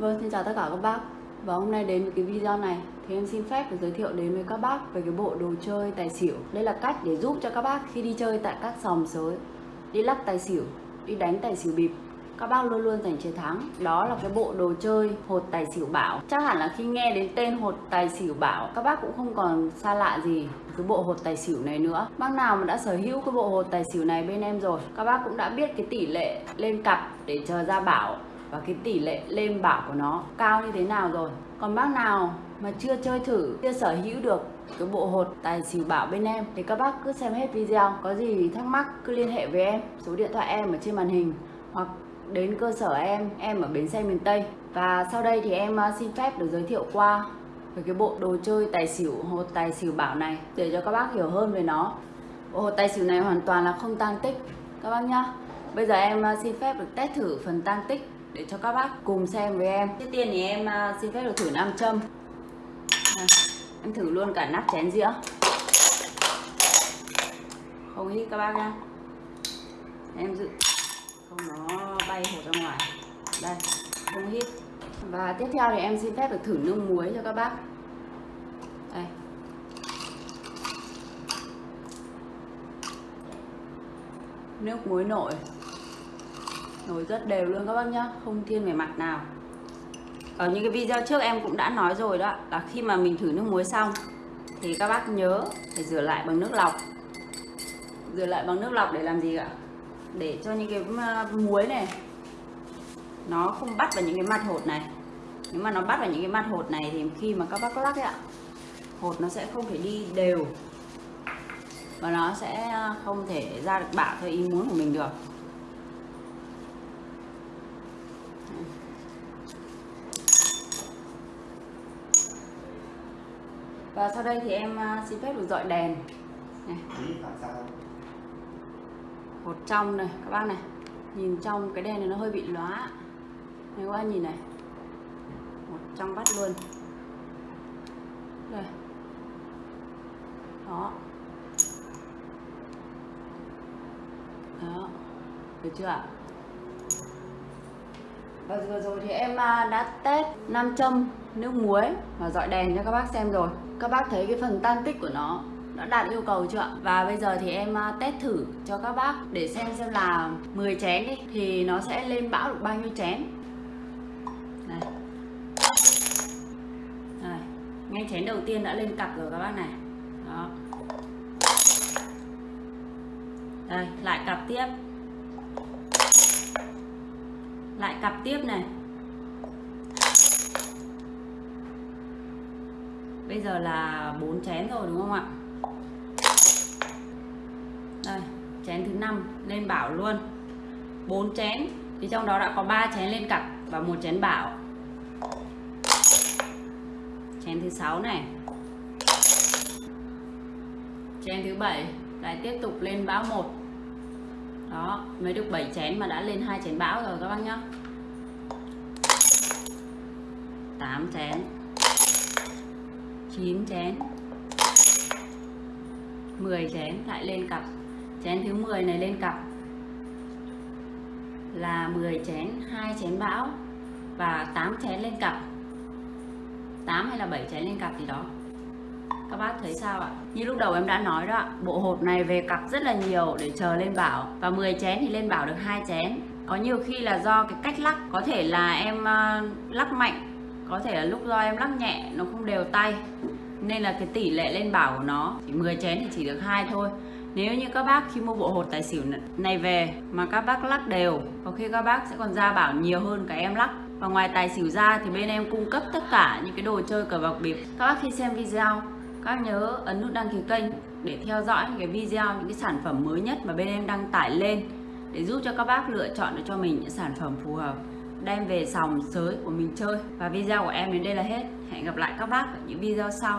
Vâng, xin chào tất cả các bác. Và hôm nay đến với cái video này thì em xin phép được giới thiệu đến với các bác về cái bộ đồ chơi tài xỉu. Đây là cách để giúp cho các bác khi đi chơi tại các sòng sới Đi lắc tài xỉu, đi đánh tài xỉu bịp các bác luôn luôn giành chiến thắng. Đó là cái bộ đồ chơi hột tài xỉu bảo. Chắc hẳn là khi nghe đến tên hột tài xỉu bảo các bác cũng không còn xa lạ gì cái bộ hột tài xỉu này nữa. Bác nào mà đã sở hữu cái bộ hột tài xỉu này bên em rồi các bác cũng đã biết cái tỷ lệ lên cặp để chờ ra bảo và cái tỷ lệ lên bảo của nó cao như thế nào rồi? Còn bác nào mà chưa chơi thử, chưa sở hữu được cái bộ hột tài xỉu bảo bên em, thì các bác cứ xem hết video. Có gì thắc mắc cứ liên hệ với em. Số điện thoại em ở trên màn hình, hoặc đến cơ sở em em ở bến xe miền Tây. Và sau đây thì em à, xin phép được giới thiệu qua về cái bộ đồ chơi tài xỉu, hột tài xỉu bảo này, để cho các bác hiểu hơn về nó. Bộ hột tài xỉu này hoàn toàn là không tăng tích, các bác nhá. Bây giờ em à, xin phép được test thử phần tăng tích để cho các bác cùng xem với em. Trước tiên thì em à, xin phép được thử nam châm. À, em thử luôn cả nắp chén dĩa. Không hít các bác nhá. Em dự không nó bay hột ra ngoài. Đây không hít. Và tiếp theo thì em xin phép được thử nước muối cho các bác. Đây. Nước muối nổi nổi rất đều luôn các bác nhá, không thiên về mặt nào. Ở những cái video trước em cũng đã nói rồi đó, là khi mà mình thử nước muối xong thì các bác nhớ phải rửa lại bằng nước lọc. Rửa lại bằng nước lọc để làm gì ạ? Để cho những cái à, muối này nó không bắt vào những cái mặt hột này. Nếu mà nó bắt vào những cái mặt hột này thì khi mà các bác lắc ấy ạ, hột nó sẽ không thể đi đều và nó sẽ à, không thể ra được bảo theo ý muốn của mình được. Và sau đây thì em à, xin phép được dọi đèn. Này. Hột trong này, các bác này. Nhìn trong cái đèn này nó hơi bị lóa. Này, các bác nhìn này. Một trong bắt luôn. Đây. Đó. Đó. Được chưa ạ? Và vừa rồi thì em à, đã test nam châm nước muối và dọi đèn cho các bác xem rồi các bác thấy cái phần tan tích của nó đã đạt yêu cầu chưa Và bây giờ thì em à, test thử cho các bác để xem xem là 10 chén đi thì nó sẽ lên bão được bao nhiêu chén. Này. Này, ngay chén đầu tiên đã lên cặp rồi các bác này. Đó. Đây, lại cặp tiếp. Lại cặp tiếp này. Bây giờ là bốn chén rồi, đúng không ạ? đây, chén thứ năm, lên bảo luôn. 4 chén, thì trong đó đã có 3 chén lên cặp và một chén bảo. Chén thứ sáu này. Chén thứ bảy, lại tiếp tục lên bão một. Đó, mới được 7 chén mà đã lên hai chén bão rồi các bác nhá. 8 chén. 9 chén. 10 chén, lại lên cặp. Chén thứ 10 này lên cặp. Là 10 chén 2 chén bão và 8 chén lên cặp. 8 hay là 7 chén lên cặp gì đó. Các bác thấy sao ạ? Như lúc đầu em đã nói đó bộ hộp này về cặp rất là nhiều để chờ lên bảo. Và 10 chén thì lên bảo được hai chén. Có nhiều khi là do cái cách lắc, có thể là em ờ, lắc mạnh có thể là lúc do em lắc nhẹ, nó không đều tay. Nên là cái tỷ lệ lên bảo của nó, chỉ 10 chén thì chỉ được hai thôi. Nếu như các bác khi mua bộ hột tài xỉu này về mà các bác lắc đều, có khi các bác sẽ còn ra bảo nhiều hơn cả em lắc. Và ngoài tài xỉu ra thì bên em cung cấp tất cả những cái đồ chơi cờ bạc bịp. Các bác khi xem video, các nhớ ấn nút đăng ký kênh để theo dõi những cái video, những cái sản phẩm mới nhất mà bên em đăng tải lên để giúp cho các bác lựa chọn được cho mình những sản phẩm phù hợp đem về sòng sới của mình chơi. Và video của em đến đây là hết. Hẹn gặp lại các bác ở những video sau.